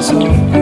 so